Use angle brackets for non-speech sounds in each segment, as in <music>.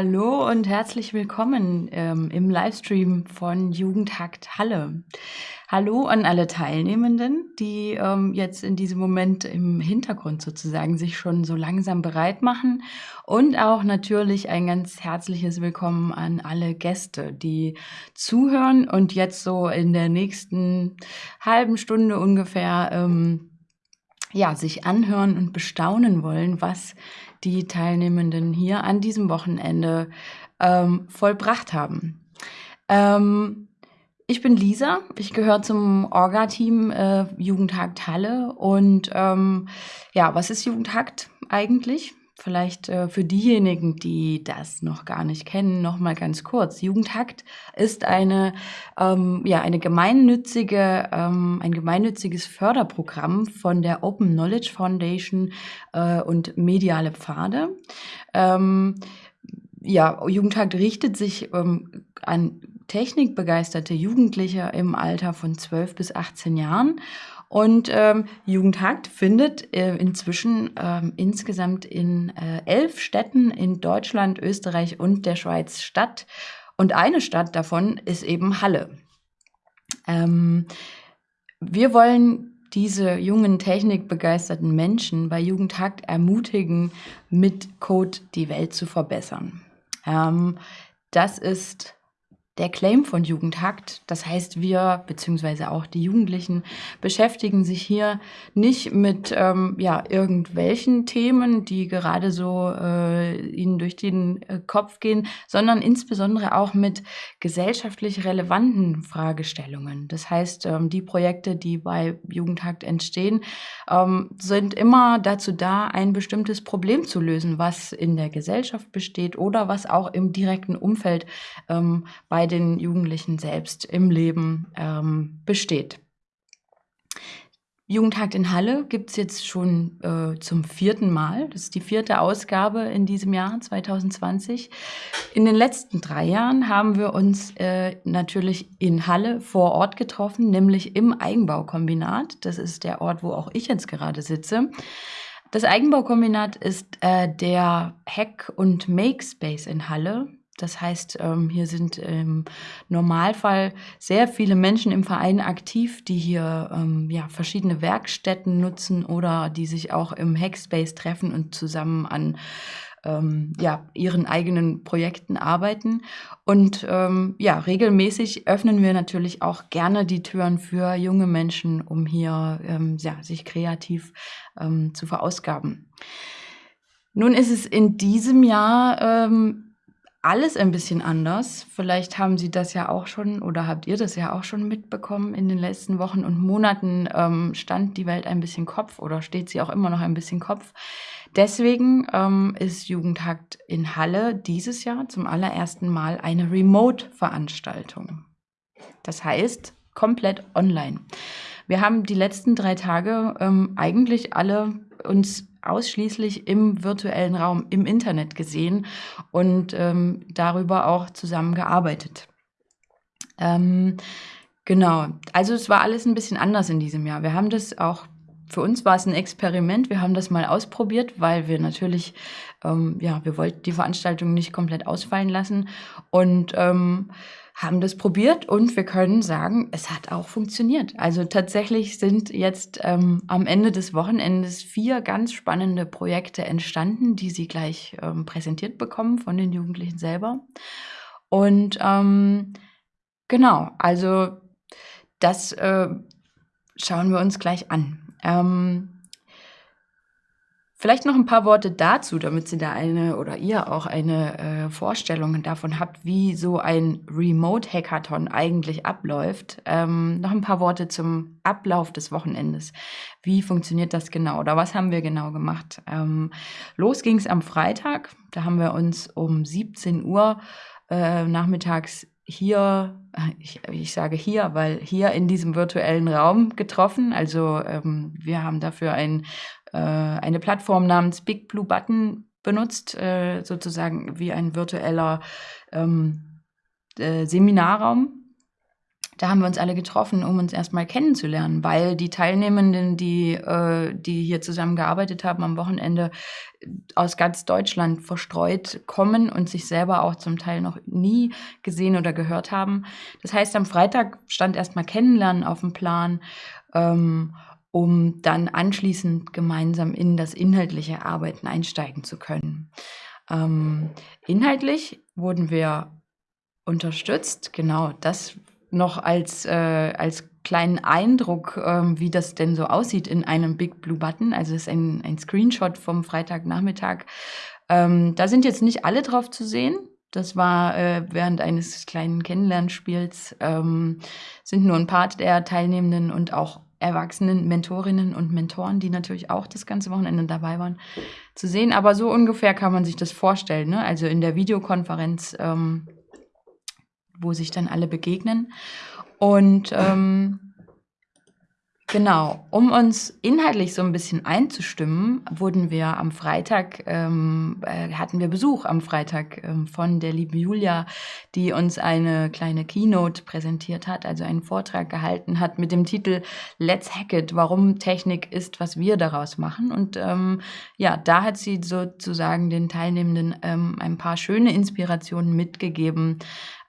Hallo und herzlich willkommen ähm, im Livestream von Jugendhakt Halle. Hallo an alle Teilnehmenden, die ähm, jetzt in diesem Moment im Hintergrund sozusagen sich schon so langsam bereit machen und auch natürlich ein ganz herzliches Willkommen an alle Gäste, die zuhören und jetzt so in der nächsten halben Stunde ungefähr ähm, ja, sich anhören und bestaunen wollen, was die Teilnehmenden hier an diesem Wochenende ähm, vollbracht haben. Ähm, ich bin Lisa, ich gehöre zum Orga-Team äh, Jugendhakt Halle und ähm, ja, was ist Jugendhakt eigentlich? Vielleicht äh, für diejenigen, die das noch gar nicht kennen, noch mal ganz kurz. Jugendhakt ist eine, ähm, ja, eine gemeinnützige, ähm, ein gemeinnütziges Förderprogramm von der Open Knowledge Foundation äh, und Mediale Pfade. Ähm, ja, Jugendhakt richtet sich ähm, an technikbegeisterte Jugendliche im Alter von 12 bis 18 Jahren und ähm, Jugendhakt findet äh, inzwischen ähm, insgesamt in äh, elf Städten in Deutschland, Österreich und der Schweiz statt. Und eine Stadt davon ist eben Halle. Ähm, wir wollen diese jungen technikbegeisterten Menschen bei Jugendhakt ermutigen, mit Code die Welt zu verbessern. Ähm, das ist der Claim von Jugendhakt. Das heißt, wir beziehungsweise auch die Jugendlichen beschäftigen sich hier nicht mit ähm, ja, irgendwelchen Themen, die gerade so äh, ihnen durch den äh, Kopf gehen, sondern insbesondere auch mit gesellschaftlich relevanten Fragestellungen. Das heißt, ähm, die Projekte, die bei Jugendhakt entstehen, ähm, sind immer dazu da, ein bestimmtes Problem zu lösen, was in der Gesellschaft besteht oder was auch im direkten Umfeld ähm, bei den Jugendlichen selbst im Leben ähm, besteht. Jugendtag in Halle gibt es jetzt schon äh, zum vierten Mal. Das ist die vierte Ausgabe in diesem Jahr 2020. In den letzten drei Jahren haben wir uns äh, natürlich in Halle vor Ort getroffen, nämlich im Eigenbaukombinat. Das ist der Ort, wo auch ich jetzt gerade sitze. Das Eigenbaukombinat ist äh, der Hack- und Make-Space in Halle. Das heißt, ähm, hier sind im Normalfall sehr viele Menschen im Verein aktiv, die hier ähm, ja, verschiedene Werkstätten nutzen oder die sich auch im Hackspace treffen und zusammen an ähm, ja, ihren eigenen Projekten arbeiten. Und ähm, ja, regelmäßig öffnen wir natürlich auch gerne die Türen für junge Menschen, um hier ähm, ja, sich kreativ ähm, zu verausgaben. Nun ist es in diesem Jahr alles ein bisschen anders. Vielleicht haben Sie das ja auch schon oder habt ihr das ja auch schon mitbekommen. In den letzten Wochen und Monaten ähm, stand die Welt ein bisschen Kopf oder steht sie auch immer noch ein bisschen Kopf. Deswegen ähm, ist Jugendhakt in Halle dieses Jahr zum allerersten Mal eine Remote-Veranstaltung. Das heißt, komplett online. Wir haben die letzten drei Tage ähm, eigentlich alle uns ausschließlich im virtuellen Raum, im Internet gesehen und ähm, darüber auch zusammengearbeitet. Ähm, genau, also es war alles ein bisschen anders in diesem Jahr. Wir haben das auch für uns war es ein Experiment. Wir haben das mal ausprobiert, weil wir natürlich, ähm, ja, wir wollten die Veranstaltung nicht komplett ausfallen lassen. Und ähm, haben das probiert und wir können sagen, es hat auch funktioniert. Also tatsächlich sind jetzt ähm, am Ende des Wochenendes vier ganz spannende Projekte entstanden, die Sie gleich ähm, präsentiert bekommen von den Jugendlichen selber. Und ähm, genau, also das äh, schauen wir uns gleich an. Vielleicht noch ein paar Worte dazu, damit Sie da eine oder ihr auch eine äh, Vorstellung davon habt, wie so ein Remote-Hackathon eigentlich abläuft. Ähm, noch ein paar Worte zum Ablauf des Wochenendes. Wie funktioniert das genau oder was haben wir genau gemacht? Ähm, los ging es am Freitag. Da haben wir uns um 17 Uhr äh, nachmittags hier, ich, ich, sage hier, weil hier in diesem virtuellen Raum getroffen. Also ähm, wir haben dafür ein äh, eine Plattform namens Big Blue Button benutzt, äh, sozusagen wie ein virtueller ähm, äh, Seminarraum. Da haben wir uns alle getroffen, um uns erstmal kennenzulernen, weil die Teilnehmenden, die, äh, die hier zusammengearbeitet haben am Wochenende, aus ganz Deutschland verstreut kommen und sich selber auch zum Teil noch nie gesehen oder gehört haben. Das heißt, am Freitag stand erstmal Kennenlernen auf dem Plan. Ähm, um dann anschließend gemeinsam in das inhaltliche Arbeiten einsteigen zu können. Ähm, inhaltlich wurden wir unterstützt, genau das noch als, äh, als kleinen Eindruck, ähm, wie das denn so aussieht in einem Big Blue Button. Also es ist ein, ein Screenshot vom Freitagnachmittag. Ähm, da sind jetzt nicht alle drauf zu sehen. Das war äh, während eines kleinen Kennenlernspiels, ähm, sind nur ein paar der Teilnehmenden und auch erwachsenen Mentorinnen und Mentoren, die natürlich auch das ganze Wochenende dabei waren, zu sehen. Aber so ungefähr kann man sich das vorstellen. Ne? Also in der Videokonferenz, ähm, wo sich dann alle begegnen. Und ähm, Genau, um uns inhaltlich so ein bisschen einzustimmen, wurden wir am Freitag, ähm, äh, hatten wir Besuch am Freitag ähm, von der lieben Julia, die uns eine kleine Keynote präsentiert hat, also einen Vortrag gehalten hat mit dem Titel Let's Hack It, warum Technik ist, was wir daraus machen. Und ähm, ja, da hat sie sozusagen den Teilnehmenden ähm, ein paar schöne Inspirationen mitgegeben,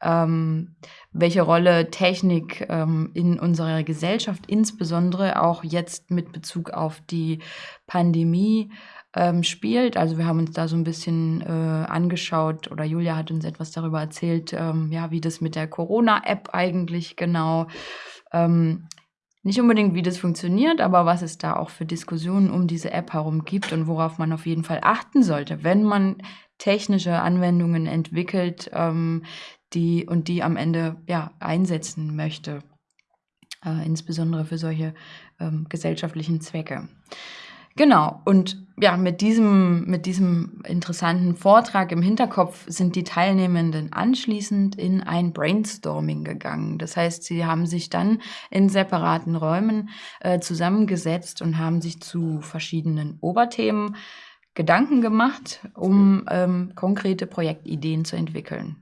ähm, welche Rolle Technik ähm, in unserer Gesellschaft, insbesondere auch jetzt mit Bezug auf die Pandemie, ähm, spielt. Also wir haben uns da so ein bisschen äh, angeschaut oder Julia hat uns etwas darüber erzählt, ähm, ja, wie das mit der Corona-App eigentlich genau ähm, nicht unbedingt, wie das funktioniert, aber was es da auch für Diskussionen um diese App herum gibt und worauf man auf jeden Fall achten sollte, wenn man technische Anwendungen entwickelt, ähm, die und die am Ende ja einsetzen möchte, äh, insbesondere für solche ähm, gesellschaftlichen Zwecke. Genau, und ja, mit diesem, mit diesem interessanten Vortrag im Hinterkopf sind die Teilnehmenden anschließend in ein Brainstorming gegangen. Das heißt, sie haben sich dann in separaten Räumen äh, zusammengesetzt und haben sich zu verschiedenen Oberthemen Gedanken gemacht, um ähm, konkrete Projektideen zu entwickeln.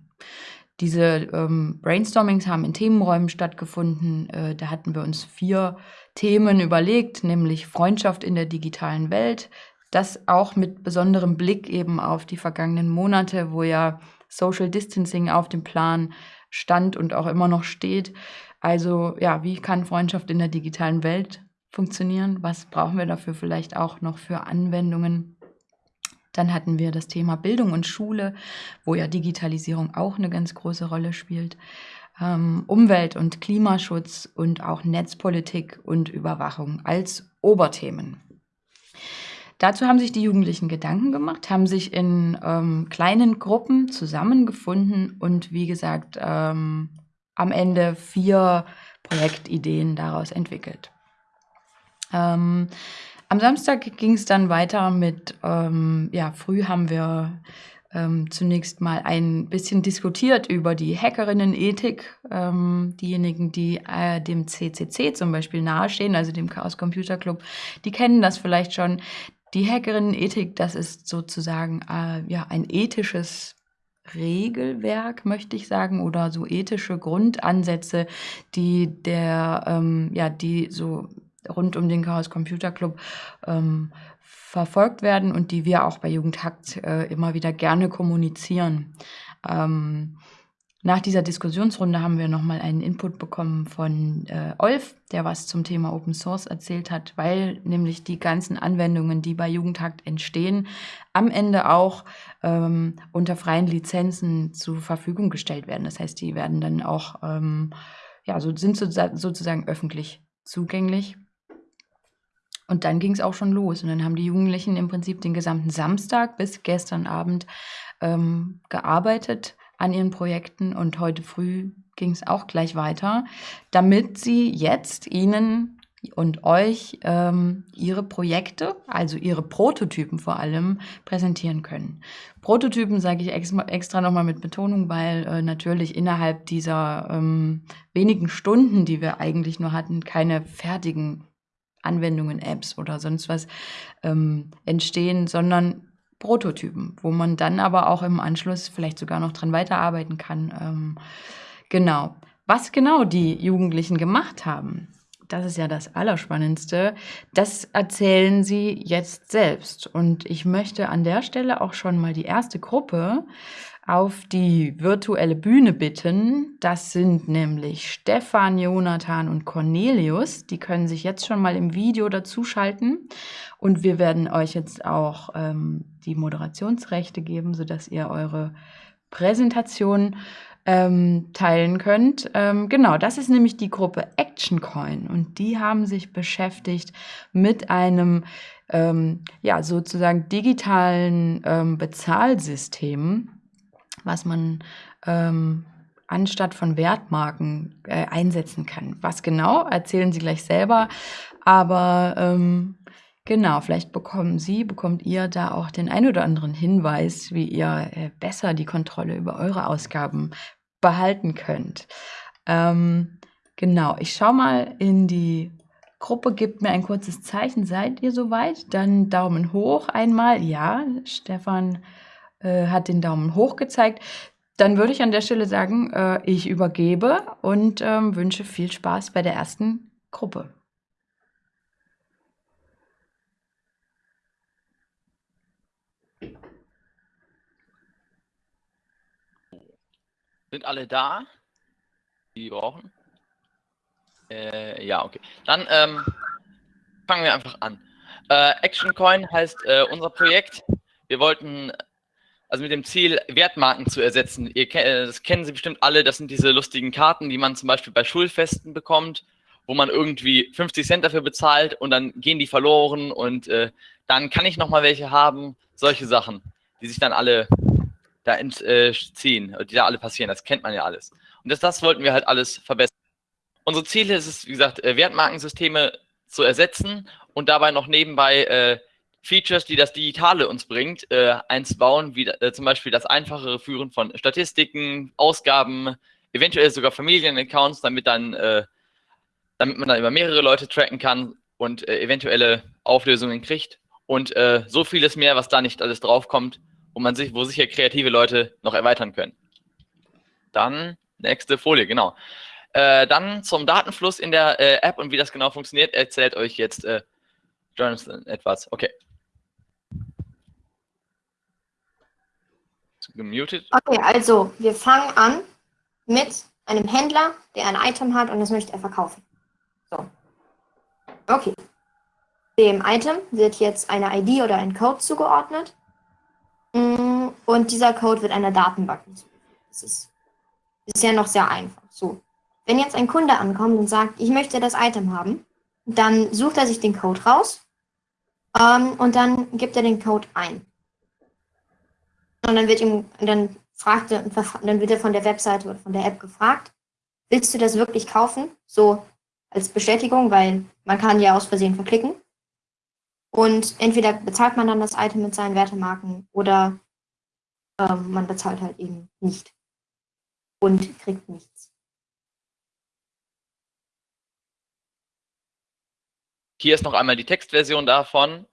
Diese ähm, Brainstormings haben in Themenräumen stattgefunden. Äh, da hatten wir uns vier Themen überlegt, nämlich Freundschaft in der digitalen Welt. Das auch mit besonderem Blick eben auf die vergangenen Monate, wo ja Social Distancing auf dem Plan stand und auch immer noch steht. Also ja, wie kann Freundschaft in der digitalen Welt funktionieren? Was brauchen wir dafür vielleicht auch noch für Anwendungen? Dann hatten wir das Thema Bildung und Schule, wo ja Digitalisierung auch eine ganz große Rolle spielt. Ähm, Umwelt- und Klimaschutz und auch Netzpolitik und Überwachung als Oberthemen. Dazu haben sich die Jugendlichen Gedanken gemacht, haben sich in ähm, kleinen Gruppen zusammengefunden und wie gesagt ähm, am Ende vier Projektideen daraus entwickelt. Ähm, am Samstag ging es dann weiter mit, ähm, ja, früh haben wir ähm, zunächst mal ein bisschen diskutiert über die Hackerinnen-Ethik. Ähm, diejenigen, die äh, dem CCC zum Beispiel nahestehen, also dem Chaos Computer Club, die kennen das vielleicht schon. Die Hackerinnen-Ethik, das ist sozusagen äh, ja, ein ethisches Regelwerk, möchte ich sagen, oder so ethische Grundansätze, die der, ähm, ja, die so rund um den Chaos Computer Club ähm, verfolgt werden und die wir auch bei Jugendhakt äh, immer wieder gerne kommunizieren. Ähm, nach dieser Diskussionsrunde haben wir nochmal einen Input bekommen von äh, Olf, der was zum Thema Open Source erzählt hat, weil nämlich die ganzen Anwendungen, die bei Jugendhakt entstehen, am Ende auch ähm, unter freien Lizenzen zur Verfügung gestellt werden. Das heißt, die werden dann auch, ähm, ja, so, sind sozusagen öffentlich zugänglich. Und dann ging es auch schon los. Und dann haben die Jugendlichen im Prinzip den gesamten Samstag bis gestern Abend ähm, gearbeitet an ihren Projekten. Und heute früh ging es auch gleich weiter, damit sie jetzt Ihnen und euch ähm, ihre Projekte, also ihre Prototypen vor allem, präsentieren können. Prototypen sage ich extra, extra nochmal mit Betonung, weil äh, natürlich innerhalb dieser ähm, wenigen Stunden, die wir eigentlich nur hatten, keine fertigen Anwendungen, Apps oder sonst was ähm, entstehen, sondern Prototypen, wo man dann aber auch im Anschluss vielleicht sogar noch dran weiterarbeiten kann. Ähm, genau. Was genau die Jugendlichen gemacht haben, das ist ja das Allerspannendste, das erzählen sie jetzt selbst. Und ich möchte an der Stelle auch schon mal die erste Gruppe auf die virtuelle Bühne bitten. Das sind nämlich Stefan, Jonathan und Cornelius. Die können sich jetzt schon mal im Video dazuschalten. Und wir werden euch jetzt auch ähm, die Moderationsrechte geben, sodass ihr eure Präsentation ähm, teilen könnt. Ähm, genau, das ist nämlich die Gruppe Action Coin und die haben sich beschäftigt mit einem ähm, ja sozusagen digitalen ähm, Bezahlsystem, was man ähm, anstatt von Wertmarken äh, einsetzen kann. Was genau, erzählen Sie gleich selber, aber ähm, Genau, vielleicht bekommen Sie, bekommt ihr da auch den ein oder anderen Hinweis, wie ihr äh, besser die Kontrolle über eure Ausgaben behalten könnt. Ähm, genau, ich schaue mal in die Gruppe, gebt mir ein kurzes Zeichen. Seid ihr soweit? Dann Daumen hoch einmal. Ja, Stefan äh, hat den Daumen hoch gezeigt. Dann würde ich an der Stelle sagen, äh, ich übergebe und ähm, wünsche viel Spaß bei der ersten Gruppe. Sind alle da? Die brauchen? Äh, ja, okay. Dann ähm, fangen wir einfach an. Äh, Action Coin heißt äh, unser Projekt. Wir wollten also mit dem Ziel, Wertmarken zu ersetzen. Ihr, äh, das kennen Sie bestimmt alle, das sind diese lustigen Karten, die man zum Beispiel bei Schulfesten bekommt, wo man irgendwie 50 Cent dafür bezahlt und dann gehen die verloren und äh, dann kann ich nochmal welche haben. Solche Sachen, die sich dann alle da entziehen, äh, die da alle passieren. Das kennt man ja alles. Und das, das wollten wir halt alles verbessern. Unsere Ziele ist es, wie gesagt, äh, Wertmarkensysteme zu ersetzen und dabei noch nebenbei äh, Features, die das Digitale uns bringt, äh, einzubauen, wie äh, zum Beispiel das einfachere Führen von Statistiken, Ausgaben, eventuell sogar Familienaccounts, damit dann, äh, damit man dann über mehrere Leute tracken kann und äh, eventuelle Auflösungen kriegt und äh, so vieles mehr, was da nicht alles draufkommt, wo man sich, wo sicher kreative Leute noch erweitern können. Dann nächste Folie, genau. Äh, dann zum Datenfluss in der App und wie das genau funktioniert, erzählt euch jetzt Jonathan etwas. Okay. Gemutet. Okay, also wir fangen an mit einem Händler, der ein Item hat und das möchte er verkaufen. So. Okay. Dem Item wird jetzt eine ID oder ein Code zugeordnet. Mm, und dieser Code wird einer Datenbank hinzugefügt. Das ist bisher noch sehr einfach. So. Wenn jetzt ein Kunde ankommt und sagt, ich möchte das Item haben, dann sucht er sich den Code raus ähm, und dann gibt er den Code ein. Und dann wird ihm, dann fragt er, dann wird er von der Webseite oder von der App gefragt, willst du das wirklich kaufen? So als Bestätigung, weil man kann ja aus Versehen verklicken. Und entweder bezahlt man dann das Item mit seinen Wertemarken oder ähm, man bezahlt halt eben nicht und kriegt nichts. Hier ist noch einmal die Textversion davon.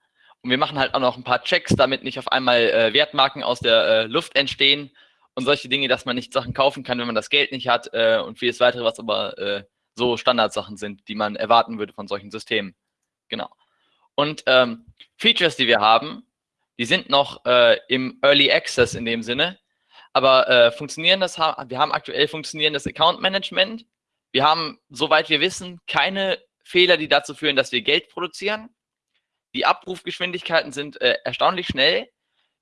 Und wir machen halt auch noch ein paar Checks, damit nicht auf einmal äh, Wertmarken aus der äh, Luft entstehen und solche Dinge, dass man nicht Sachen kaufen kann, wenn man das Geld nicht hat äh, und vieles weitere, was aber äh, so Standardsachen sind, die man erwarten würde von solchen Systemen. Genau. Und ähm, Features, die wir haben, die sind noch äh, im Early Access in dem Sinne, aber äh, funktionierendes, wir haben aktuell funktionierendes Account Management. Wir haben, soweit wir wissen, keine Fehler, die dazu führen, dass wir Geld produzieren. Die Abrufgeschwindigkeiten sind äh, erstaunlich schnell.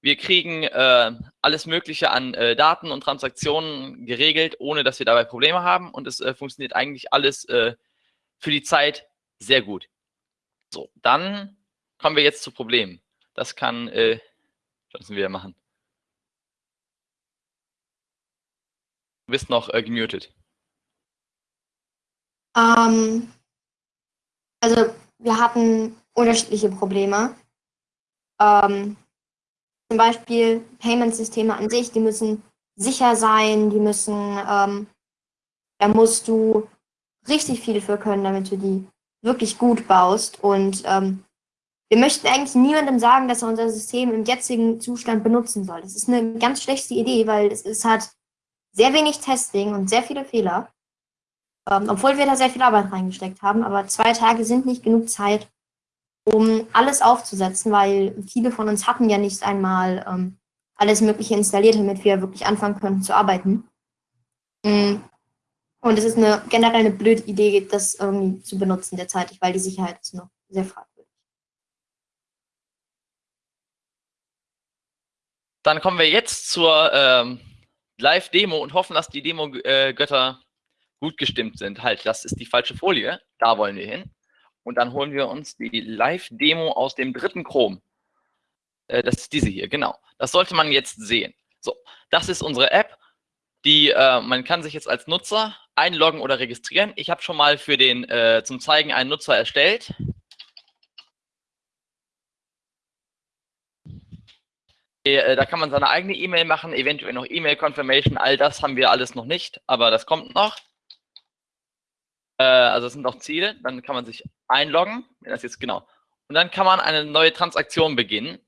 Wir kriegen äh, alles Mögliche an äh, Daten und Transaktionen geregelt, ohne dass wir dabei Probleme haben. Und es äh, funktioniert eigentlich alles äh, für die Zeit sehr gut. So, dann kommen wir jetzt zu Problemen. Das kann äh, Johnson wieder machen. Du bist noch äh, gemutet. Ähm, also wir hatten unterschiedliche Probleme. Ähm, zum Beispiel Payment-Systeme an sich, die müssen sicher sein, die müssen, ähm, da musst du richtig viel für können, damit du die wirklich gut baust. Und ähm, wir möchten eigentlich niemandem sagen, dass er unser System im jetzigen Zustand benutzen soll. Das ist eine ganz schlechte Idee, weil es, es hat sehr wenig Testing und sehr viele Fehler. Ähm, obwohl wir da sehr viel Arbeit reingesteckt haben, aber zwei Tage sind nicht genug Zeit, um alles aufzusetzen, weil viele von uns hatten ja nicht einmal ähm, alles Mögliche installiert, damit wir wirklich anfangen können zu arbeiten. Mm. Und es ist eine generell eine blöde Idee, das irgendwie zu benutzen derzeitig, weil die Sicherheit ist noch sehr fragwürdig. Dann kommen wir jetzt zur ähm, Live-Demo und hoffen, dass die Demo-Götter gut gestimmt sind. Halt, das ist die falsche Folie. Da wollen wir hin. Und dann holen wir uns die Live-Demo aus dem dritten Chrome. Äh, das ist diese hier, genau. Das sollte man jetzt sehen. So, das ist unsere App. Die, äh, man kann sich jetzt als Nutzer einloggen oder registrieren. Ich habe schon mal für den äh, zum Zeigen einen Nutzer erstellt. Äh, da kann man seine eigene E-Mail machen, eventuell noch E-Mail-Confirmation, all das haben wir alles noch nicht, aber das kommt noch. Äh, also es sind noch Ziele, dann kann man sich einloggen, das jetzt genau. Und dann kann man eine neue Transaktion beginnen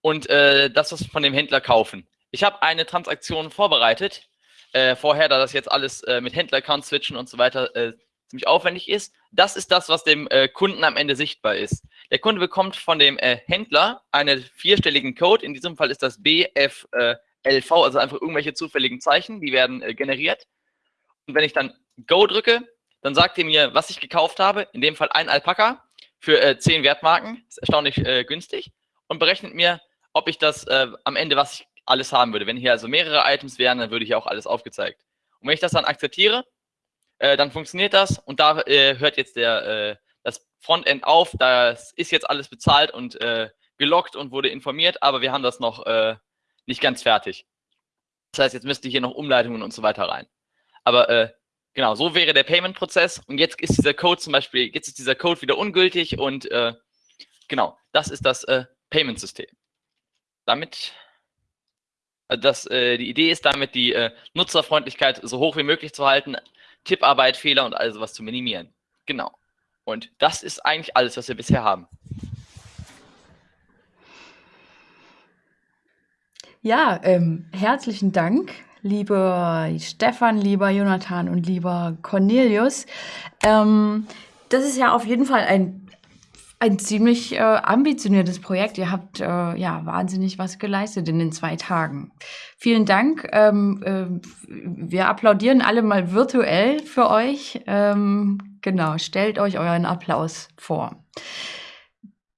und äh, das von dem Händler kaufen. Ich habe eine Transaktion vorbereitet, äh, vorher, da das jetzt alles äh, mit Händler-Account switchen und so weiter äh, ziemlich aufwendig ist. Das ist das, was dem äh, Kunden am Ende sichtbar ist. Der Kunde bekommt von dem Händler einen vierstelligen Code. In diesem Fall ist das BFLV, also einfach irgendwelche zufälligen Zeichen, die werden generiert. Und wenn ich dann Go drücke, dann sagt er mir, was ich gekauft habe. In dem Fall ein Alpaka für äh, 10 Wertmarken. Ist erstaunlich äh, günstig. Und berechnet mir, ob ich das äh, am Ende, was ich alles haben würde. Wenn hier also mehrere Items wären, dann würde hier auch alles aufgezeigt. Und wenn ich das dann akzeptiere, äh, dann funktioniert das und da äh, hört jetzt der, äh, das Frontend auf. Das ist jetzt alles bezahlt und äh, gelockt und wurde informiert, aber wir haben das noch nicht ganz fertig. Das heißt, jetzt müsste hier noch Umleitungen und so weiter rein. Aber äh, genau, so wäre der Payment-Prozess und jetzt ist dieser Code zum Beispiel, jetzt ist dieser Code wieder ungültig und genau, das ist das Payment-System. Damit das, äh, die Idee ist damit, die äh, Nutzerfreundlichkeit so hoch wie möglich zu halten, Tipparbeit, Fehler und all sowas zu minimieren. Genau. Und das ist eigentlich alles, was wir bisher haben. Ja, ähm, herzlichen Dank, lieber Stefan, lieber Jonathan und lieber Cornelius. Ähm, das ist ja auf jeden Fall ein ein ziemlich äh, ambitioniertes Projekt. Ihr habt äh, ja wahnsinnig was geleistet in den zwei Tagen. Vielen Dank. Ähm, äh, wir applaudieren alle mal virtuell für euch. Ähm, genau, stellt euch euren Applaus vor.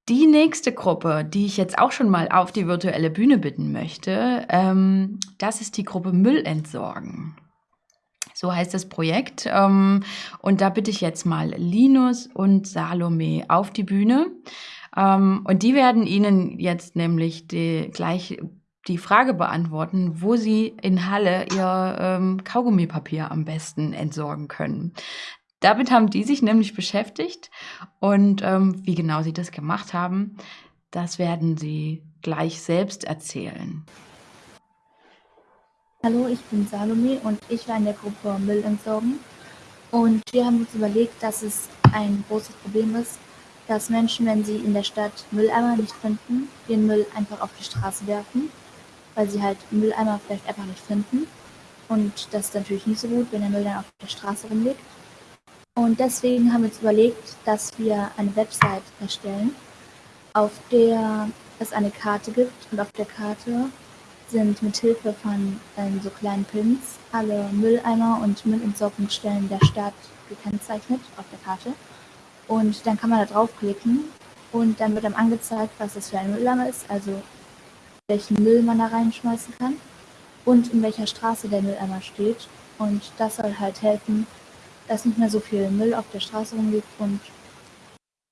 Die nächste Gruppe, die ich jetzt auch schon mal auf die virtuelle Bühne bitten möchte, ähm, das ist die Gruppe Müll entsorgen. So heißt das Projekt. Ähm, und da bitte ich jetzt mal Linus und Salome auf die Bühne. Ähm, und die werden Ihnen jetzt nämlich die, gleich die Frage beantworten, wo Sie in Halle Ihr ähm, Kaugummipapier am besten entsorgen können. Damit haben die sich nämlich beschäftigt und ähm, wie genau sie das gemacht haben, das werden sie gleich selbst erzählen. Hallo, ich bin Salome und ich war in der Gruppe Müll entsorgen. Und wir haben uns überlegt, dass es ein großes Problem ist, dass Menschen, wenn sie in der Stadt Mülleimer nicht finden, den Müll einfach auf die Straße werfen, weil sie halt Mülleimer vielleicht einfach nicht finden. Und das ist natürlich nicht so gut, wenn der Müll dann auf der Straße rumliegt. Und deswegen haben wir uns überlegt, dass wir eine Website erstellen, auf der es eine Karte gibt und auf der Karte sind mit Hilfe von ähm, so kleinen Pins alle Mülleimer und Müllentsorgungsstellen der Stadt gekennzeichnet auf der Karte. Und dann kann man da draufklicken und dann wird einem angezeigt, was das für ein Mülleimer ist, also welchen Müll man da reinschmeißen kann und in welcher Straße der Mülleimer steht. Und das soll halt helfen, dass nicht mehr so viel Müll auf der Straße rumliegt und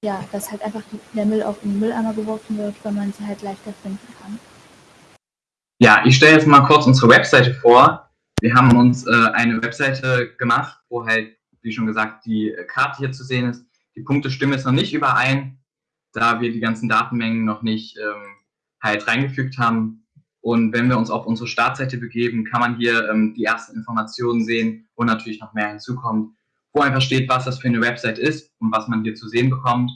ja, dass halt einfach der Müll auch in den Mülleimer geworfen wird, weil man sie halt leichter finden kann. Ja, ich stelle jetzt mal kurz unsere Webseite vor. Wir haben uns äh, eine Webseite gemacht, wo halt, wie schon gesagt, die Karte hier zu sehen ist. Die Punkte stimmen jetzt noch nicht überein, da wir die ganzen Datenmengen noch nicht ähm, halt reingefügt haben. Und wenn wir uns auf unsere Startseite begeben, kann man hier ähm, die ersten Informationen sehen, wo natürlich noch mehr hinzukommt, wo einfach steht, was das für eine Website ist und was man hier zu sehen bekommt.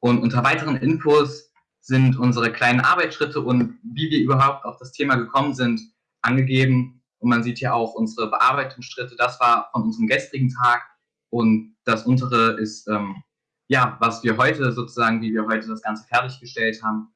Und unter weiteren Infos sind unsere kleinen Arbeitsschritte und wie wir überhaupt auf das Thema gekommen sind, angegeben. Und man sieht hier auch unsere Bearbeitungsschritte. Das war von unserem gestrigen Tag. Und das untere ist, ähm, ja, was wir heute sozusagen, wie wir heute das Ganze fertiggestellt haben.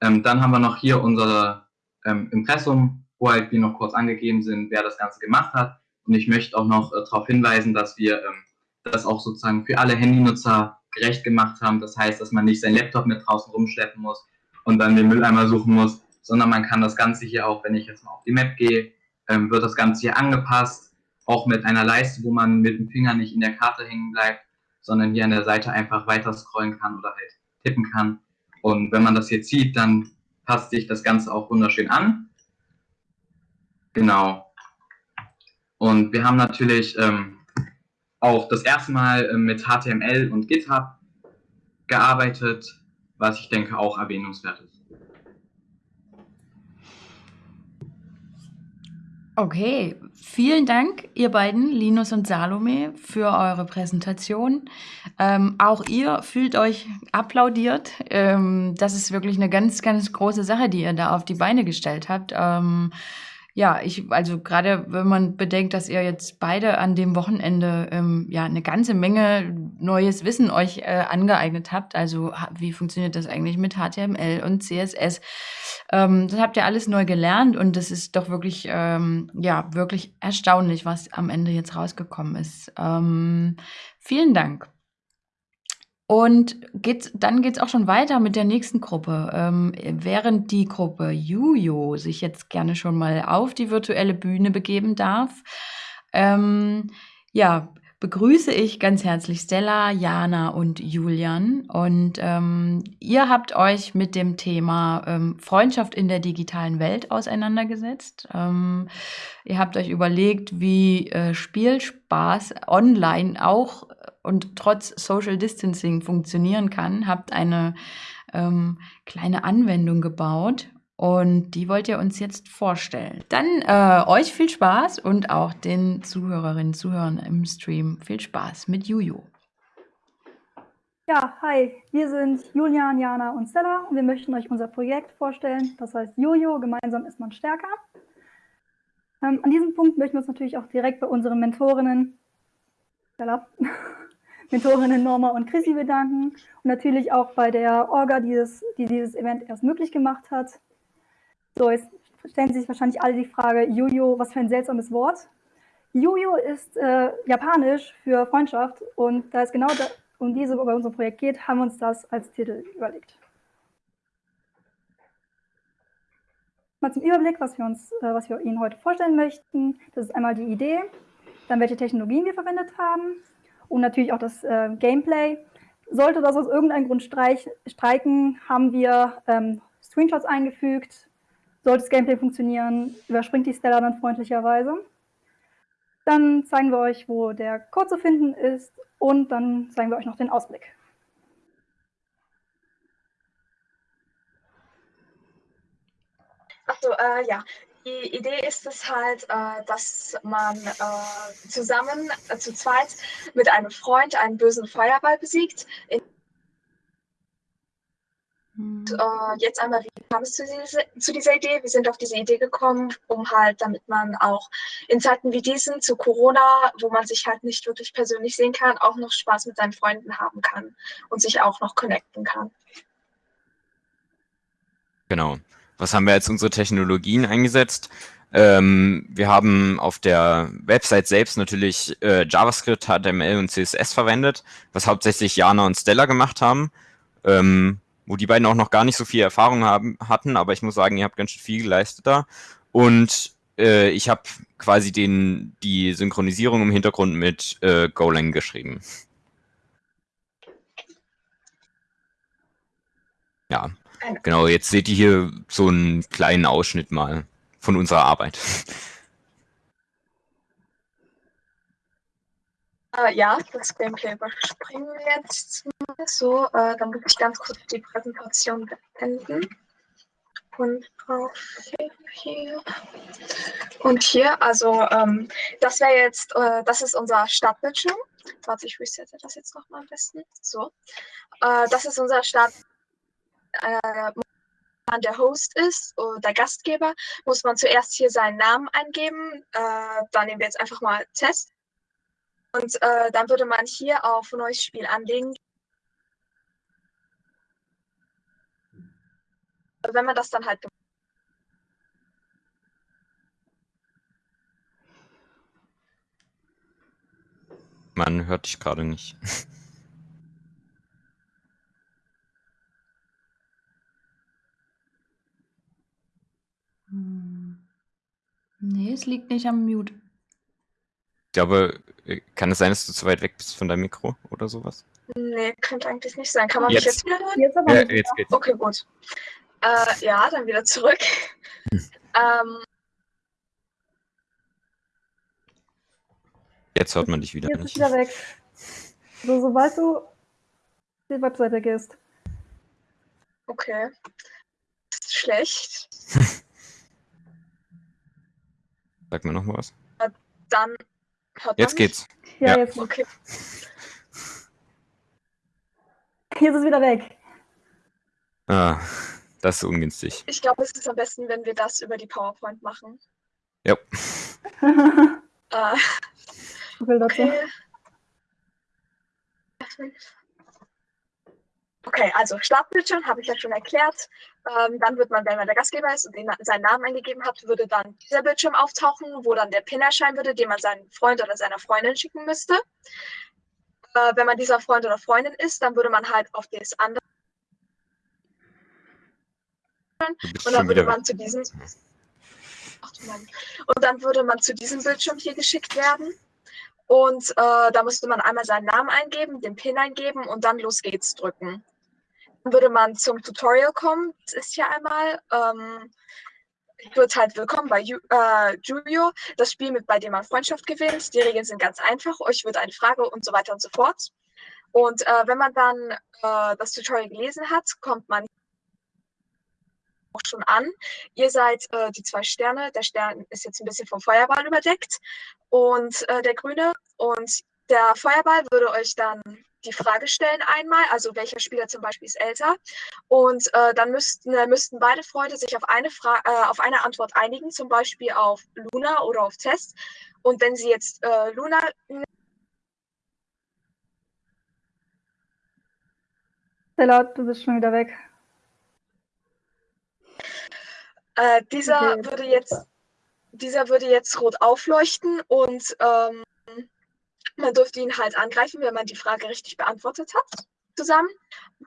Ähm, dann haben wir noch hier unser ähm, Impressum, wo halt wir noch kurz angegeben sind, wer das Ganze gemacht hat. Und ich möchte auch noch äh, darauf hinweisen, dass wir ähm, das auch sozusagen für alle Handynutzer gerecht gemacht haben. Das heißt, dass man nicht seinen Laptop mit draußen rumschleppen muss und dann den Mülleimer suchen muss, sondern man kann das Ganze hier auch, wenn ich jetzt mal auf die Map gehe, ähm, wird das Ganze hier angepasst, auch mit einer Leiste, wo man mit dem Finger nicht in der Karte hängen bleibt, sondern hier an der Seite einfach weiter scrollen kann oder halt tippen kann. Und wenn man das jetzt sieht, dann passt sich das Ganze auch wunderschön an. Genau. Und wir haben natürlich ähm, auch das erste Mal ähm, mit HTML und GitHub gearbeitet, was ich denke auch erwähnungswert ist. Okay, vielen Dank, ihr beiden, Linus und Salome, für eure Präsentation. Ähm, auch ihr fühlt euch applaudiert. Ähm, das ist wirklich eine ganz, ganz große Sache, die ihr da auf die Beine gestellt habt. Ähm, ja, ich, also gerade wenn man bedenkt, dass ihr jetzt beide an dem Wochenende ähm, ja eine ganze Menge neues Wissen euch äh, angeeignet habt. Also wie funktioniert das eigentlich mit HTML und CSS? Ähm, das habt ihr alles neu gelernt und das ist doch wirklich, ähm, ja, wirklich erstaunlich, was am Ende jetzt rausgekommen ist. Ähm, vielen Dank. Und geht's, dann geht's auch schon weiter mit der nächsten Gruppe. Ähm, während die Gruppe Jujo sich jetzt gerne schon mal auf die virtuelle Bühne begeben darf, ähm, ja, begrüße ich ganz herzlich Stella, Jana und Julian. Und ähm, ihr habt euch mit dem Thema ähm, Freundschaft in der digitalen Welt auseinandergesetzt. Ähm, ihr habt euch überlegt, wie äh, Spielspaß online auch und trotz Social Distancing funktionieren kann. Habt eine ähm, kleine Anwendung gebaut und die wollt ihr uns jetzt vorstellen. Dann äh, euch viel Spaß und auch den Zuhörerinnen und Zuhörern im Stream viel Spaß mit Juju. Ja, hi, wir sind Julian, Jana und Stella und wir möchten euch unser Projekt vorstellen. Das heißt Jojo, gemeinsam ist man stärker. Ähm, an diesem Punkt möchten wir uns natürlich auch direkt bei unseren Mentorinnen, Stella, <laughs> Mentorinnen Norma und Chrissy bedanken und natürlich auch bei der Orga, die dieses, die dieses Event erst möglich gemacht hat. So, jetzt stellen sich wahrscheinlich alle die Frage, Jojo, was für ein seltsames Wort. Jojo ist äh, japanisch für Freundschaft und da es genau da, um diese bei unserem Projekt geht, haben wir uns das als Titel überlegt. Mal zum Überblick, was wir, uns, äh, was wir Ihnen heute vorstellen möchten. Das ist einmal die Idee, dann welche Technologien wir verwendet haben und natürlich auch das äh, Gameplay. Sollte das aus irgendeinem Grund streich, streiken, haben wir ähm, Screenshots eingefügt, sollte das Gameplay funktionieren, überspringt die Stella dann freundlicherweise. Dann zeigen wir euch, wo der Code zu finden ist und dann zeigen wir euch noch den Ausblick. Also äh, ja, die Idee ist es halt, äh, dass man äh, zusammen äh, zu zweit mit einem Freund einen bösen Feuerball besiegt. In und, äh, jetzt einmal, wie kam es zu, diese, zu, dieser Idee? Wir sind auf diese Idee gekommen, um halt, damit man auch in Zeiten wie diesen, zu Corona, wo man sich halt nicht wirklich persönlich sehen kann, auch noch Spaß mit seinen Freunden haben kann und sich auch noch connecten kann. Genau. Was haben wir als unsere Technologien eingesetzt? Ähm, wir haben auf der Website selbst natürlich äh, JavaScript, HTML und CSS verwendet, was hauptsächlich Jana und Stella gemacht haben. Ähm, wo die beiden auch noch gar nicht so viel Erfahrung haben, hatten, aber ich muss sagen, ihr habt ganz schön viel geleistet da. Und äh, ich habe quasi den, die Synchronisierung im Hintergrund mit äh, Golang geschrieben. Ja, genau, jetzt seht ihr hier so einen kleinen Ausschnitt mal von unserer Arbeit. Äh, ja, das Gameplay überspringen wir jetzt mal so. Äh, dann muss ich ganz kurz die Präsentation beenden. Und auf hier. Und hier, also ähm, das wäre jetzt, äh, das ist unser Startbildschirm. Warte, ich resette das jetzt nochmal am besten. So. Äh, das ist unser Start. Äh, man der Host ist oder der Gastgeber, muss man zuerst hier seinen Namen eingeben. Äh, dann nehmen wir jetzt einfach mal Test. Und äh, dann würde man hier auf neues Spiel anlegen. Wenn man das dann halt Man hört dich gerade nicht. <laughs> Hm. Nee, es liegt nicht am Mute. Ich glaube, äh, kann es sein, dass du zu weit weg bist von deinem Mikro oder sowas? Nee, könnte eigentlich nicht sein. Kann man Jetzt. mich jetzt wieder hören? Jetzt aber Ja, jetzt geht's. Okay, gut. Äh, ja, dann wieder zurück. <laughs> ähm, Jetzt hört man dich wieder Jetzt ist nicht. wieder weg. So, sobald du auf die Webseite gehst. okay. Ist schlecht. <laughs> Sag mir noch mal was. Dann hört Jetzt geht's. Ja, Ja. jetzt. Okay. Jetzt ist wieder weg. Ah, das ist ungünstig. Ich glaube, es ist am besten, wenn wir das über die PowerPoint machen. Ja. Äh, <laughs> Ich will dazu. okay. Okay, also Startbildschirm habe ich ja schon erklärt. Ähm, dann wird man, wenn man der Gastgeber ist und den, seinen Namen eingegeben hat, würde dann dieser Bildschirm auftauchen, wo dann der Pin erscheinen würde, den man seinem Freund oder seiner Freundin schicken müsste. Äh, wenn man dieser Freund oder Freundin ist, dann würde man halt auf das andere und dann würde man zu diesem Ach und dann würde man zu diesem Bildschirm hier geschickt werden. Und äh, da müsste man einmal seinen Namen eingeben, den PIN eingeben und dann los geht's drücken. Würde man zum Tutorial kommen. Das ist hier einmal. Ähm, ich würde halt willkommen bei Ju äh, Julio, das Spiel, mit, bei dem man Freundschaft gewinnt. Die Regeln sind ganz einfach. Euch wird eine Frage und so weiter und so fort. Und äh, wenn man dann äh, das Tutorial gelesen hat, kommt man auch schon an. Ihr seid äh, die zwei Sterne. Der Stern ist jetzt ein bisschen vom Feuerball überdeckt und äh, der grüne. Und der Feuerball würde euch dann die Frage stellen einmal, also welcher Spieler zum Beispiel ist älter. Und äh, dann müssten, äh, müssten beide Freunde sich auf eine, Fra äh, auf eine Antwort einigen, zum Beispiel auf Luna oder auf Test. Und wenn sie jetzt äh, Luna Stella, du bist schon wieder weg. Äh, dieser Okay. würde jetzt, dieser würde jetzt rot aufleuchten und ähm, man dürfte ihn halt angreifen, wenn man die Frage richtig beantwortet hat. Zusammen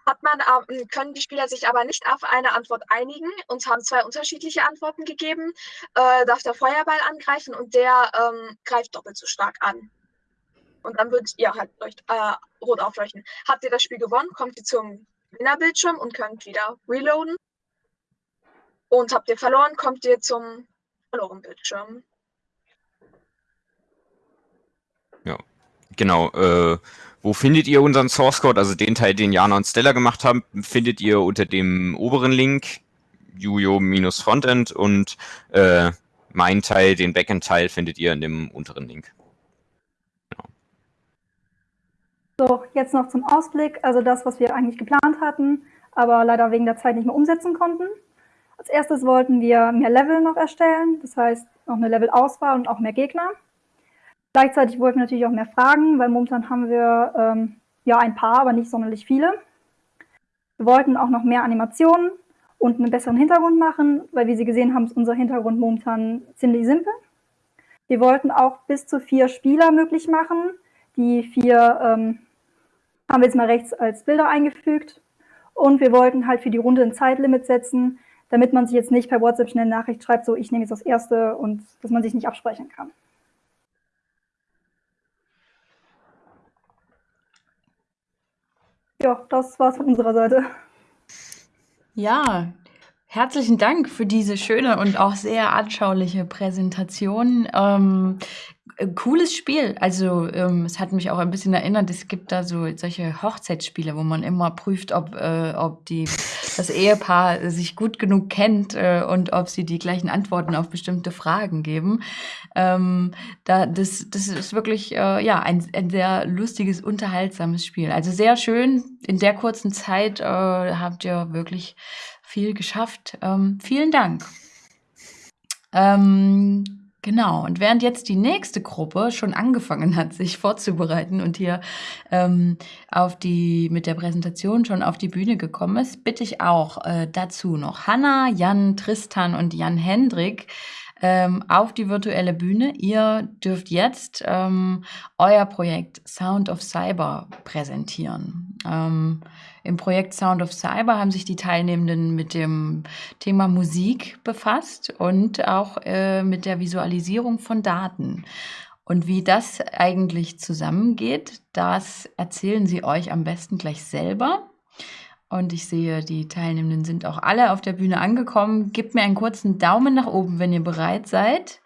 hat man, ähm, können die Spieler sich aber nicht auf eine Antwort einigen und haben zwei unterschiedliche Antworten gegeben. Äh, darf der Feuerball angreifen und der ähm, greift doppelt so stark an. Und dann wird ihr halt leucht, äh, rot aufleuchten. Habt ihr das Spiel gewonnen, kommt ihr zum Gewinnerbildschirm und könnt wieder reloaden. Und habt ihr verloren, kommt ihr zum verloren Bildschirm. Genau. Äh, wo findet ihr unseren Source Code? Also den Teil, den Jana und Stella gemacht haben, findet ihr unter dem oberen Link Jujo-Frontend und äh, mein Teil, den Backend-Teil, findet ihr in dem unteren Link. So, jetzt noch zum Ausblick. Also das, was wir eigentlich geplant hatten, aber leider wegen der Zeit nicht mehr umsetzen konnten. Als erstes wollten wir mehr Level noch erstellen, das heißt noch eine Levelauswahl und auch mehr Gegner. Gleichzeitig wollten wir natürlich auch mehr Fragen, weil momentan haben wir ähm, ja ein paar, aber nicht sonderlich viele. Wir wollten auch noch mehr Animationen und einen besseren Hintergrund machen, weil wie Sie gesehen haben, ist unser Hintergrund momentan ziemlich simpel. Wir wollten auch bis zu vier Spieler möglich machen. Die vier ähm, haben wir jetzt mal rechts als Bilder eingefügt. Und wir wollten halt für die Runde ein Zeitlimit setzen, damit man sich jetzt nicht per WhatsApp schnell Nachricht schreibt, so ich nehme jetzt das erste und dass man sich nicht absprechen kann. Ja, das war's von unserer Seite. Ja, herzlichen Dank für diese schöne und auch sehr anschauliche Präsentation. Ähm, äh, cooles Spiel. Also ähm, es hat mich auch ein bisschen erinnert, es gibt da so solche Hochzeitsspiele, wo man immer prüft, ob, äh, ob die, das Ehepaar sich gut genug kennt äh, und ob sie die gleichen Antworten auf bestimmte Fragen geben. Ähm, da, das, das ist wirklich äh, ja, ein, ein sehr lustiges, unterhaltsames Spiel. Also sehr schön. In der kurzen Zeit äh, habt ihr wirklich viel geschafft. Ähm, vielen Dank. Ähm, Genau, und während jetzt die nächste Gruppe schon angefangen hat, sich vorzubereiten und hier ähm, auf die, mit der Präsentation schon auf die Bühne gekommen ist, bitte ich auch äh, dazu noch Hanna, Jan, Tristan und Jan Hendrik ähm, auf die virtuelle Bühne. Ihr dürft jetzt ähm, euer Projekt Sound of Cyber präsentieren. Ähm, Im Projekt Sound of Cyber haben sich die Teilnehmenden mit dem Thema Musik befasst und auch äh, mit der Visualisierung von Daten. Und wie das eigentlich zusammengeht, das erzählen sie euch am besten gleich selber. Und ich sehe, die Teilnehmenden sind auch alle auf der Bühne angekommen. Gebt mir einen kurzen Daumen nach oben, wenn ihr bereit seid.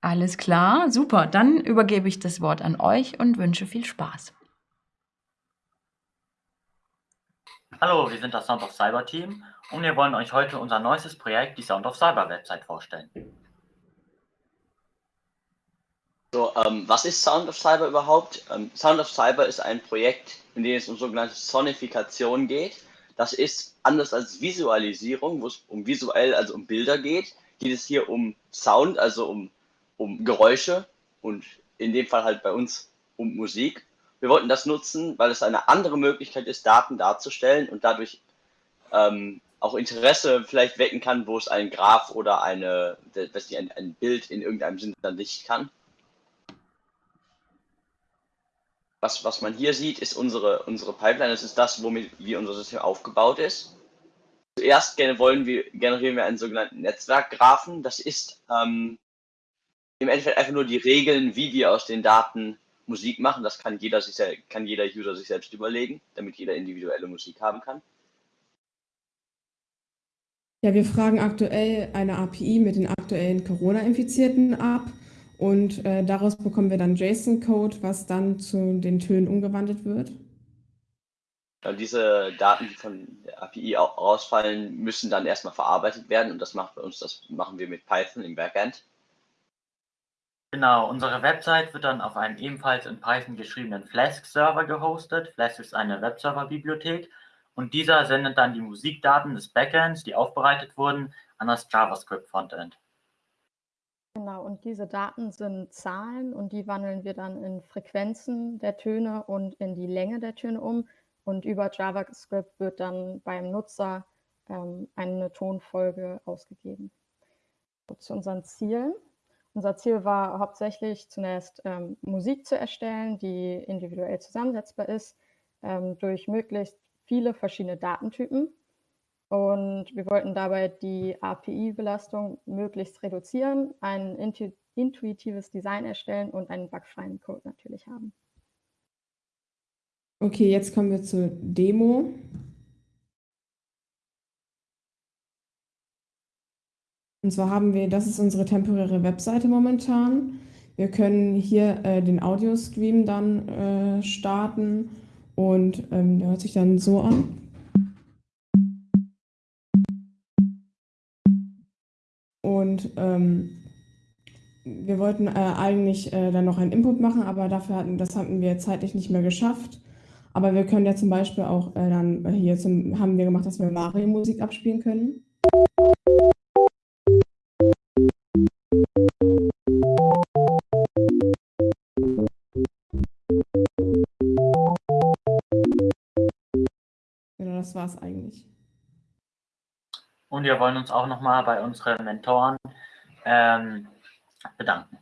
Alles klar, super. Dann übergebe ich das Wort an euch und wünsche viel Spaß. Hallo, wir sind das Sound of Cyber Team und wir wollen euch heute unser neuestes Projekt, die Sound of Cyber Website, vorstellen. So, ähm, was ist Sound of Cyber überhaupt? Ähm, Sound of Cyber ist ein Projekt, in dem es um sogenannte Sonifikation geht. Das ist anders als Visualisierung, wo es um visuell, also um Bilder geht, geht es hier um Sound, also um, um Geräusche und in dem Fall halt bei uns um Musik. Wir wollten das nutzen, weil es eine andere Möglichkeit ist, Daten darzustellen und dadurch ähm, auch Interesse vielleicht wecken kann, wo es ein Graph oder eine, dass ein, ein Bild in irgendeinem Sinne dann nicht kann. Was, was man hier sieht, ist unsere, unsere Pipeline. Das ist das, womit wie unser System aufgebaut ist. Zuerst wollen wir, generieren wir einen sogenannten Netzwerkgraphen. Das ist ähm, im Endeffekt einfach nur die Regeln, wie wir aus den Daten Musik machen. Das kann jeder, sich, kann jeder User sich selbst überlegen, damit jeder individuelle Musik haben kann. Ja, wir fragen aktuell eine API mit den aktuellen Corona-Infizierten ab und äh, daraus bekommen wir dann JSON-Code, was dann zu den Tönen umgewandelt wird. Diese Daten, die von der API rausfallen, müssen dann erstmal verarbeitet werden und das macht bei uns, das machen wir mit Python im Backend. Genau, unsere Website wird dann auf einem ebenfalls in Python geschriebenen Flask-Server gehostet. Flask ist eine Webserver-Bibliothek und dieser sendet dann die Musikdaten des Backends, die aufbereitet wurden, an das JavaScript-Frontend. Genau, und diese Daten sind Zahlen und die wandeln wir dann in Frequenzen der Töne und in die Länge der Töne um. Und über JavaScript wird dann beim Nutzer ähm, eine Tonfolge ausgegeben. Zu unseren Zielen. Unser Ziel war hauptsächlich zunächst ähm, Musik zu erstellen, die individuell zusammensetzbar ist, ähm, durch möglichst viele verschiedene Datentypen. Und wir wollten dabei die API-Belastung möglichst reduzieren, ein intuitives Design erstellen und einen bugfreien Code natürlich haben. Okay, jetzt kommen wir zur Demo. Und zwar haben wir, das ist unsere temporäre Webseite momentan. Wir können hier äh, den Audio-Stream dann äh, starten und ähm, der hört sich dann so an. Und ähm, wir wollten äh, eigentlich äh, dann noch einen Input machen, aber dafür hatten, das hatten wir zeitlich nicht mehr geschafft. Aber wir können ja zum Beispiel auch äh, dann hier zum, haben wir gemacht, dass wir Mario-Musik abspielen können. Genau, das war es eigentlich. Und wir wollen uns auch nochmal bei unseren Mentoren ähm, bedanken.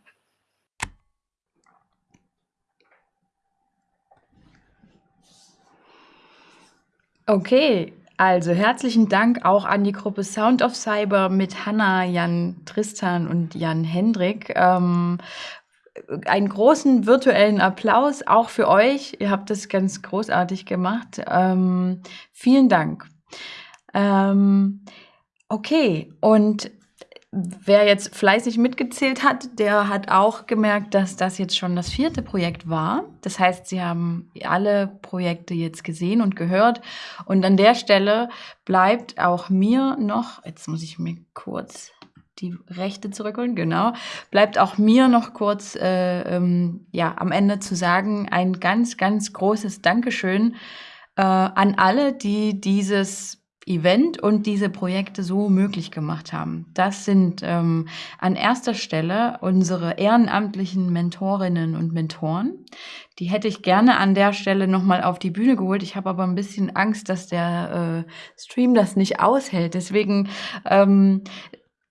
Okay, also herzlichen Dank auch an die Gruppe Sound of Cyber mit Hanna, Jan Tristan und Jan Hendrik. Ähm, einen großen virtuellen Applaus auch für euch. Ihr habt das ganz großartig gemacht. Ähm, vielen Dank. Ähm, Okay, und wer jetzt fleißig mitgezählt hat, der hat auch gemerkt, dass das jetzt schon das vierte Projekt war. Das heißt, Sie haben alle Projekte jetzt gesehen und gehört. Und an der Stelle bleibt auch mir noch, jetzt muss ich mir kurz die Rechte zurückholen, genau, bleibt auch mir noch kurz äh, ähm, ja, am Ende zu sagen, ein ganz, ganz großes Dankeschön äh, an alle, die dieses Event und diese Projekte so möglich gemacht haben. Das sind ähm, an erster Stelle unsere ehrenamtlichen Mentorinnen und Mentoren. Die hätte ich gerne an der Stelle nochmal auf die Bühne geholt. Ich habe aber ein bisschen Angst, dass der äh, Stream das nicht aushält. Deswegen ähm,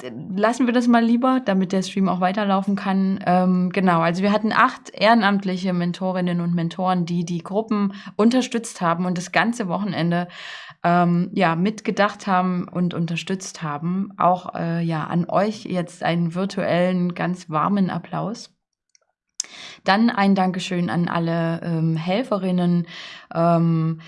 lassen wir das mal lieber, damit der Stream auch weiterlaufen kann. Ähm, genau, also wir hatten acht ehrenamtliche Mentorinnen und Mentoren, die die Gruppen unterstützt haben und das ganze Wochenende ähm, ja mitgedacht haben und unterstützt haben. Auch äh, ja an euch jetzt einen virtuellen, ganz warmen Applaus. Dann ein Dankeschön an alle ähm, Helferinnen, ähm,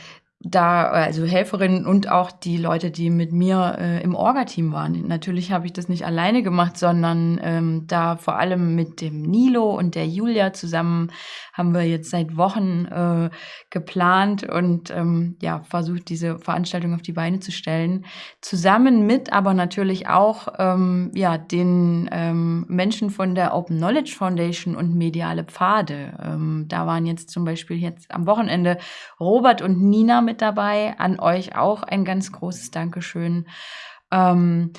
da, also Helferinnen und auch die Leute, die mit mir äh, im Orga-Team waren. Natürlich habe ich das nicht alleine gemacht, sondern ähm, da vor allem mit dem Nilo und der Julia zusammen haben wir jetzt seit Wochen äh, geplant und ähm, ja, versucht, diese Veranstaltung auf die Beine zu stellen. Zusammen mit aber natürlich auch ähm, ja, den ähm, Menschen von der Open Knowledge Foundation und Mediale Pfade. Ähm, da waren jetzt zum Beispiel jetzt am Wochenende Robert und Nina mit dabei. An euch auch ein ganz großes Dankeschön. Ähm,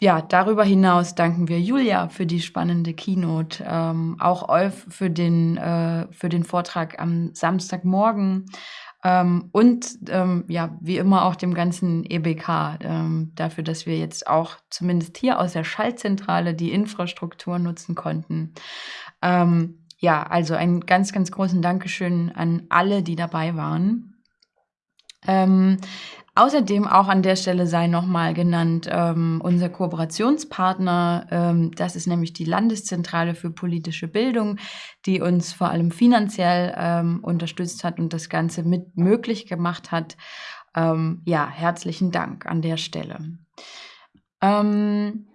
ja, darüber hinaus danken wir Julia für die spannende Keynote, ähm, auch Olf für den, äh, für den Vortrag am Samstagmorgen ähm, und ähm, ja, wie immer auch dem ganzen EBK ähm, dafür, dass wir jetzt auch zumindest hier aus der Schaltzentrale die Infrastruktur nutzen konnten. Ähm, ja, also einen ganz, ganz großen Dankeschön an alle, die dabei waren. Ähm, außerdem auch an der Stelle sei nochmal genannt ähm, unser Kooperationspartner, ähm, das ist nämlich die Landeszentrale für politische Bildung, die uns vor allem finanziell ähm, unterstützt hat und das Ganze mit möglich gemacht hat. Ähm, ja, herzlichen Dank an der Stelle. Ähm,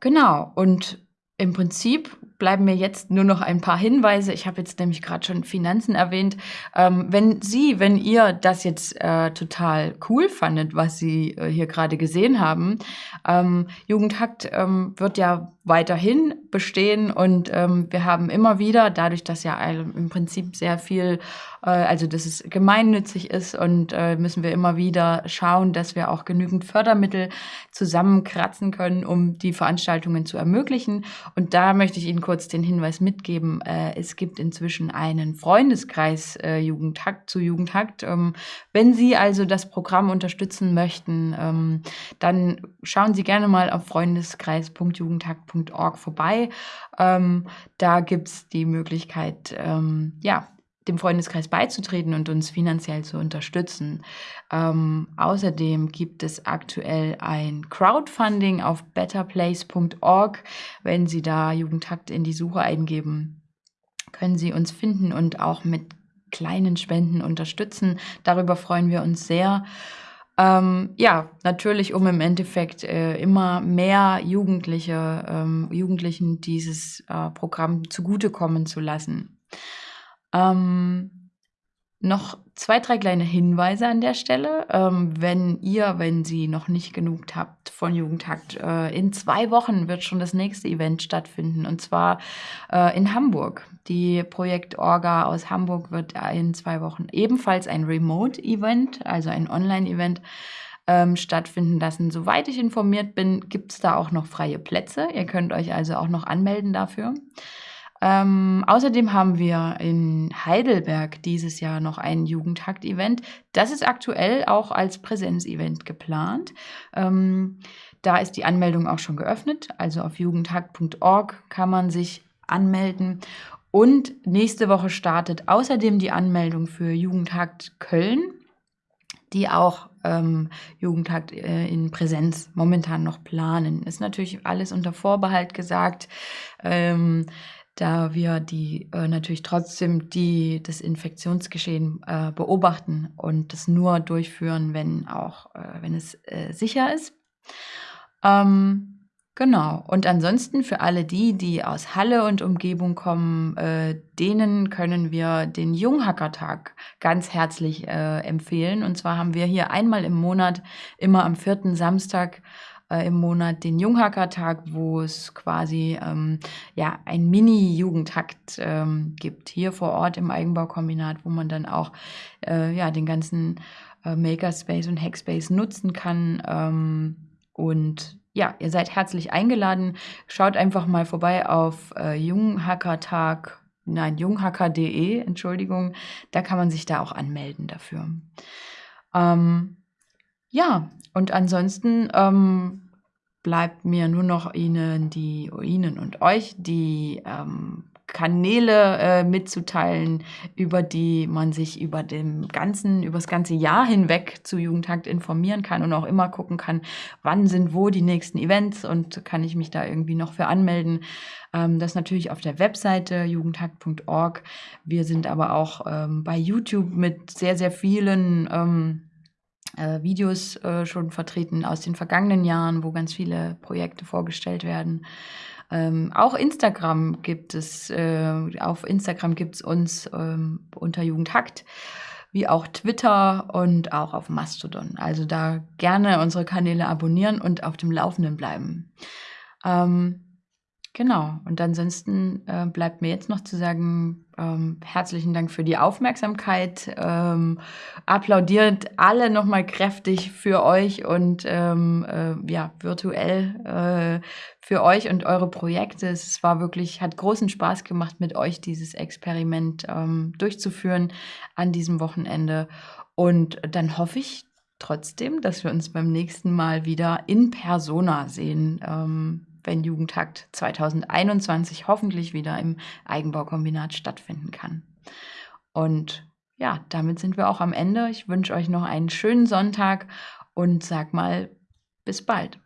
genau, und im Prinzip bleiben mir jetzt nur noch ein paar Hinweise. Ich habe jetzt nämlich gerade schon Finanzen erwähnt. Ähm, wenn Sie, wenn ihr das jetzt äh, total cool fandet, was Sie äh, hier gerade gesehen haben, ähm, Jugendhakt ähm, wird ja weiterhin bestehen und ähm, wir haben immer wieder, dadurch, dass ja im Prinzip sehr viel, äh, also dass es gemeinnützig ist und äh, müssen wir immer wieder schauen, dass wir auch genügend Fördermittel zusammenkratzen können, um die Veranstaltungen zu ermöglichen. Und da möchte ich Ihnen kurz den Hinweis mitgeben, äh, es gibt inzwischen einen Freundeskreis äh, Jugendhakt zu Jugendhakt. Ähm, wenn Sie also das Programm unterstützen möchten, ähm, dann schauen Sie gerne mal auf freundeskreis.jugendhakt.de www.freundeskreis.org vorbei. Ähm, da gibt es die Möglichkeit, ähm, ja, dem Freundeskreis beizutreten und uns finanziell zu unterstützen. Ähm, außerdem gibt es aktuell ein Crowdfunding auf betterplace.org. Wenn Sie da Jugendhakt in die Suche eingeben, können Sie uns finden und auch mit kleinen Spenden unterstützen. Darüber freuen wir uns sehr. Ähm, ja, natürlich, um im Endeffekt äh, immer mehr Jugendliche, ähm, Jugendlichen dieses äh, Programm zugutekommen zu lassen. Ähm, noch zwei, drei kleine Hinweise an der Stelle. Ähm, wenn ihr, wenn Sie noch nicht genug habt von Jugendhakt, äh, in zwei Wochen wird schon das nächste Event stattfinden und zwar äh, in Hamburg. Die Projekt Orga aus Hamburg wird in zwei Wochen ebenfalls ein Remote-Event, also ein Online-Event, ähm, stattfinden lassen. Soweit ich informiert bin, gibt es da auch noch freie Plätze. Ihr könnt euch also auch noch anmelden dafür. Ähm, außerdem haben wir in Heidelberg dieses Jahr noch ein Jugendhakt-Event. Das ist aktuell auch als Präsenzevent geplant. Ähm, da ist die Anmeldung auch schon geöffnet. Also auf jugendhakt.org kann man sich anmelden. Und nächste Woche startet außerdem die Anmeldung für Jugendhakt Köln, die auch ähm, Jugendhakt äh, in Präsenz momentan noch planen. Ist natürlich alles unter Vorbehalt gesagt. Ähm, da wir die äh, natürlich trotzdem die das Infektionsgeschehen äh, beobachten und das nur durchführen, wenn auch äh, wenn es äh, sicher ist. Ähm, genau. Und ansonsten für alle die, die aus Halle und Umgebung kommen, äh, denen können wir den Junghackertag ganz herzlich äh, empfehlen. Und zwar haben wir hier einmal im Monat, immer am vierten Samstag äh, im Monat den Junghackertag, wo es quasi ähm, ja, ein Mini-Jugendhakt ähm, gibt, hier vor Ort im Eigenbaukombinat, wo man dann auch äh, ja, den ganzen äh, Makerspace und Hackspace nutzen kann. Ähm, und ja, ihr seid herzlich eingeladen. Schaut einfach mal vorbei auf äh, Junghackertag, nein, junghacker.de, Entschuldigung. Da kann man sich da auch anmelden dafür. Ähm, ja, und ansonsten ähm, bleibt mir nur noch Ihnen, die, Ihnen und euch die ähm, Kanäle äh, mitzuteilen, über die man sich über dem ganzen, über das ganze Jahr hinweg zu Jugendtakt informieren kann und auch immer gucken kann, wann sind wo die nächsten Events und kann ich mich da irgendwie noch für anmelden. Ähm, das natürlich auf der Webseite jugendtakt.org. Wir sind aber auch ähm, bei YouTube mit sehr, sehr vielen ähm, äh, Videos äh, schon vertreten aus den vergangenen Jahren, wo ganz viele Projekte vorgestellt werden. Ähm, auch Instagram gibt es, äh, auf Instagram gibt es uns ähm, unter Jugendhackt, wie auch Twitter und auch auf Mastodon. Also da gerne unsere Kanäle abonnieren und auf dem Laufenden bleiben. Ähm, Genau. Und ansonsten äh, bleibt mir jetzt noch zu sagen, ähm, herzlichen Dank für die Aufmerksamkeit. Ähm, applaudiert alle nochmal kräftig für euch und ähm, äh, ja, virtuell äh, für euch und eure Projekte. Es war wirklich, hat großen Spaß gemacht, mit euch dieses Experiment ähm, durchzuführen an diesem Wochenende. Und dann hoffe ich trotzdem, dass wir uns beim nächsten Mal wieder in Persona sehen. Wenn Jugendhakt 2021 hoffentlich wieder im Eigenbaukombinat stattfinden kann. Und ja, damit sind wir auch am Ende. Ich wünsche euch noch einen schönen Sonntag und sag mal, bis bald.